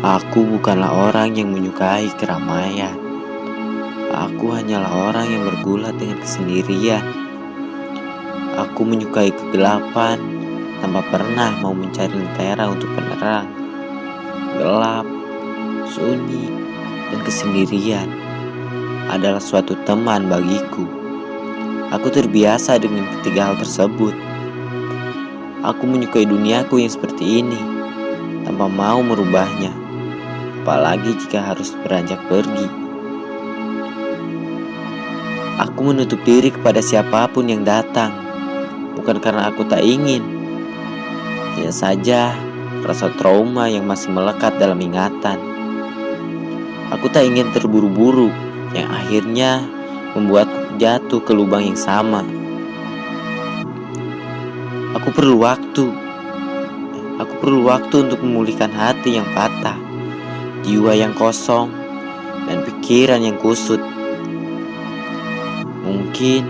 Aku bukanlah orang yang menyukai keramaian. Aku hanyalah orang yang bergulat dengan kesendirian. Aku menyukai kegelapan tanpa pernah mau mencari lentera untuk penerang. Gelap, sunyi, dan kesendirian adalah suatu teman bagiku. Aku terbiasa dengan ketiga hal tersebut. Aku menyukai duniaku yang seperti ini tanpa mau merubahnya, apalagi jika harus beranjak pergi. Aku menutup diri kepada siapa pun yang datang, bukan karena aku tak ingin. Hanya saja rasa trauma yang masih melekat dalam ingatan. Aku tak ingin terburu-buru, yang akhirnya membuatku jatuh ke lubang yang sama. Aku perlu waktu. Aku perlu waktu untuk memulihkan hati yang patah, jiwa yang kosong, dan pikiran yang kusut. Mungkin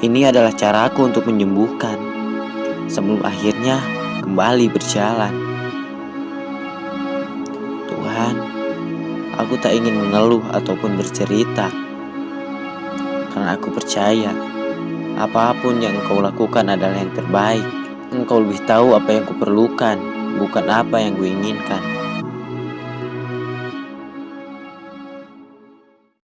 ini adalah caraku untuk menyembuhkan sebelum akhirnya kembali berjalan. Tuhan, aku tak ingin mengeluh ataupun bercerita karena aku percaya apa pun yang engkau lakukan adalah yang terbaik. Engkau lebih tahu apa yang kuperlukan, bukan apa yang kuinginkan.